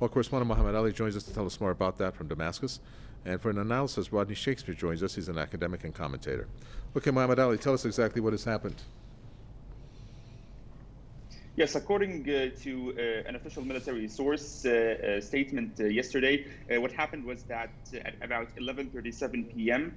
Well, correspondent Mohammed Ali joins us to tell us more about that from Damascus. And for an analysis, Rodney Shakespeare joins us. He's an academic and commentator. Okay, Mohammed Ali, tell us exactly what has happened. Yes, according uh, to uh, an official military source uh, uh statement uh, yesterday, uh, what happened was that at about 11:37 p.m.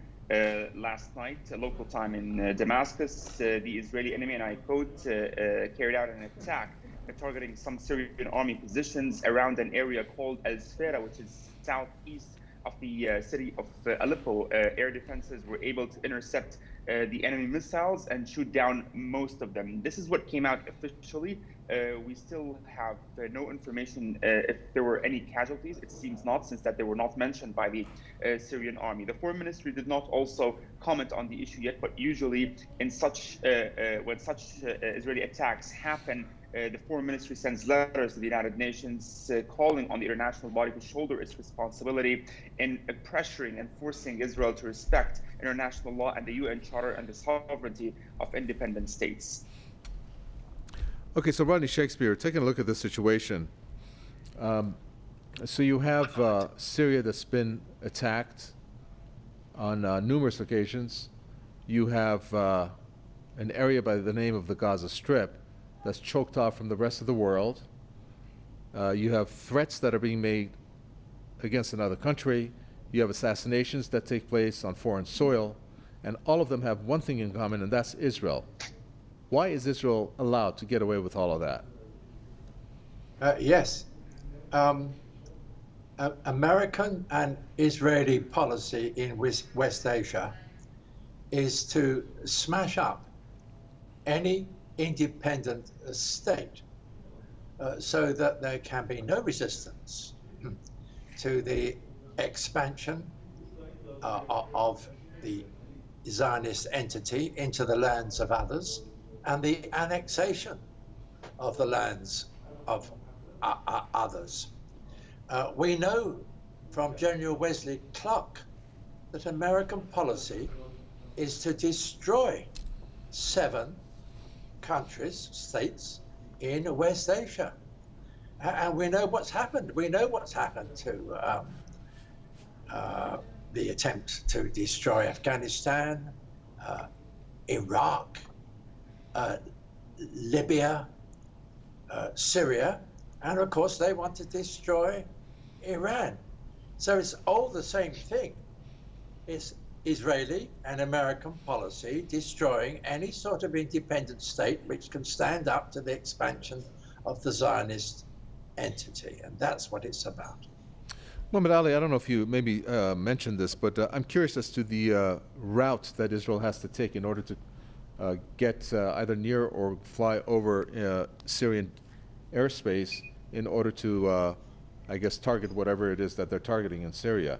last night, local time in Damascus, the Israeli enemy, and I quote, carried out an attack targeting some Syrian army positions around an area called Al Sfera, which is southeast of the uh, city of uh, Aleppo, uh, air defenses were able to intercept uh, the enemy missiles and shoot down most of them. This is what came out officially. Uh, we still have uh, no information if there were any casualties. It seems not, since that they were not mentioned by the Syrian army. The foreign ministry did not also comment on the issue yet, but usually in such when such Israeli attacks happen, uh, the foreign ministry sends letters to the United Nations uh, calling on the international body to shoulder its responsibility in uh, pressuring and forcing Israel to respect international law and the UN Charter and the sovereignty of independent states. Okay, so Rodney Shakespeare, taking a look at this situation. Um, so you have uh, Syria that's been attacked on uh, numerous occasions. You have an area by the name of the Gaza Strip that's choked off from the rest of the world. Uh, you have threats that are being made against another country. You have assassinations that take place on foreign soil. And all of them have one thing in common, and that's Israel. Why is Israel allowed to get away with all of that? Uh, yes. Um, uh, American and Israeli policy in West Asia is to smash up any independent state uh, so that there can be no resistance to the expansion uh, of the Zionist entity into the lands of others and the annexation of the lands of uh, uh others. Uh, we know from General Wesley Clark that American policy is to destroy seven countries, states in West Asia. And we know what's happened. We know what's happened to um, uh, the attempt to destroy Afghanistan, uh, Iraq, uh, Libya, uh, Syria, and of course they want to destroy Iran. So it's all the same thing. It's Israeli and American policy destroying any sort of independent state which can stand up to the expansion of the Zionist entity. And that's what it's about. Mohammed Ali, I don't know if you maybe uh, mentioned this, but uh, I'm curious as to the uh, route that Israel has to take in order to uh, get uh, either near or fly over uh, Syrian airspace in order to, I guess, target whatever it is that they're targeting in Syria.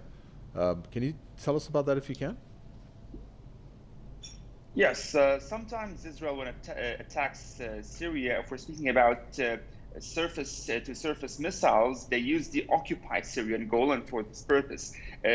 Um, can you tell us about that if you can? Yes, uh, sometimes Israel, when it uh, attacks uh, Syria, if we're speaking about uh, surface uh, to surface missiles, they use the occupied Syrian Golan for this purpose. Uh,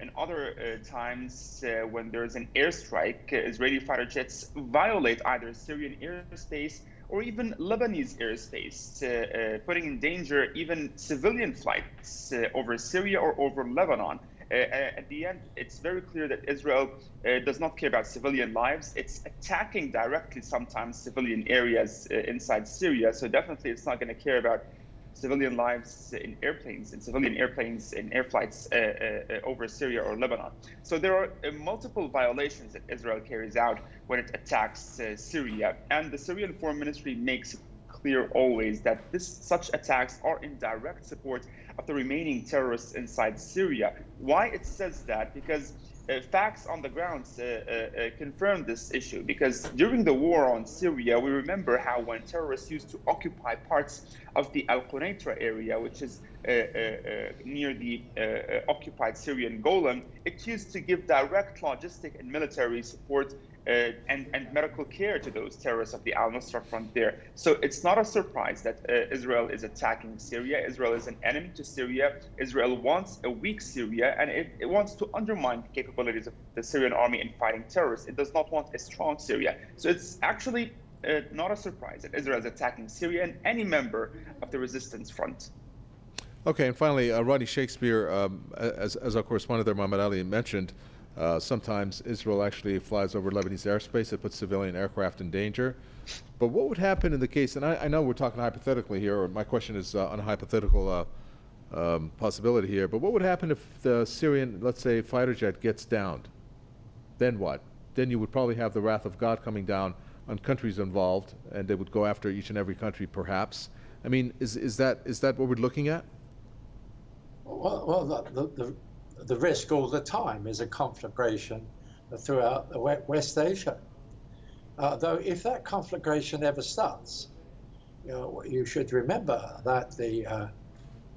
in other times, when there's an airstrike, Israeli fighter jets violate either Syrian airspace or even Lebanese airspace, putting in danger even civilian flights over Syria or over Lebanon. Uh, uh, at the end, it's very clear that Israel uh, does not care about civilian lives. It's attacking directly sometimes civilian areas inside Syria. So definitely, it's not going to care about civilian lives in airplanes, in civilian airplanes, in air flights uh, uh, over Syria or Lebanon. So there are uh, multiple violations that Israel carries out when it attacks Syria. And the Syrian Foreign Ministry makes it clear always that this, such attacks are in direct support of the remaining terrorists inside Syria. Why it says that? Because uh, facts on the ground uh, uh, uh, confirm this issue. Because during the war on Syria, we remember how when terrorists used to occupy parts of the Al Quneitra area, which is uh, uh, near the occupied Syrian Golan, it used to give direct logistic and military support uh, and, and medical care to those terrorists of the al-Nusra front there. So it's not a surprise that uh, Israel is attacking Syria. Israel is an enemy to Syria. Israel wants a weak Syria, and it, it wants to undermine the capabilities of the Syrian army in fighting terrorists. It does not want a strong Syria. So it's actually uh, not a surprise that Israel is attacking Syria and any member of the resistance front. Okay, and finally, uh, Rodney Shakespeare, um, as, as our correspondent there, Muhammad Ali, mentioned, uh, sometimes Israel actually flies over Lebanese airspace. It puts civilian aircraft in danger. But what would happen in the case, and I, I know we're talking hypothetically here, or my question is uh, on a hypothetical uh, um, possibility here, but what would happen if the Syrian, let's say, fighter jet gets downed? Then what? Then you would probably have the wrath of God coming down on countries involved, and they would go after each and every country, perhaps. I mean, is, is, that, is that what we're looking at? Well, well the, the risk all the time is a conflagration throughout West Asia. Uh, though, if that conflagration ever starts, you, know, you should remember that the uh,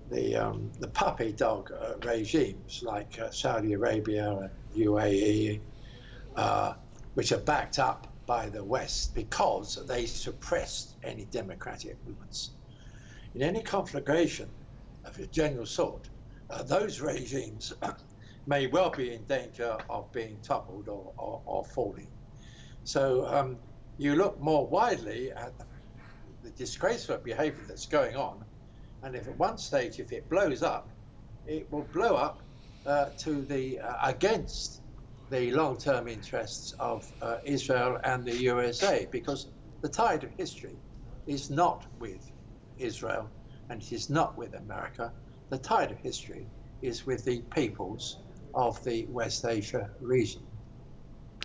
the um, the puppy dog uh, regimes like uh, Saudi Arabia and UAE, uh, which are backed up by the West because they suppressed any democratic movements. In any conflagration of a general sort, uh, those regimes may well be in danger of being toppled or, or, or falling. So um, you look more widely at the disgraceful behavior that's going on, and if at one stage, if it blows up, it will blow up uh, to the uh, against the long-term interests of uh, Israel and the USA, because the tide of history is not with Israel and it is not with America. The tide of history is with the peoples of the West Asia region.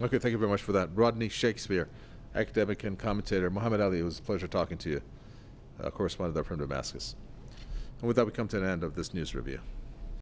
Okay, thank you very much for that. Rodney Shakespeare, academic and commentator. Muhammad Ali, it was a pleasure talking to you, uh, correspondent there from Damascus. And with that, we come to an end of this news review.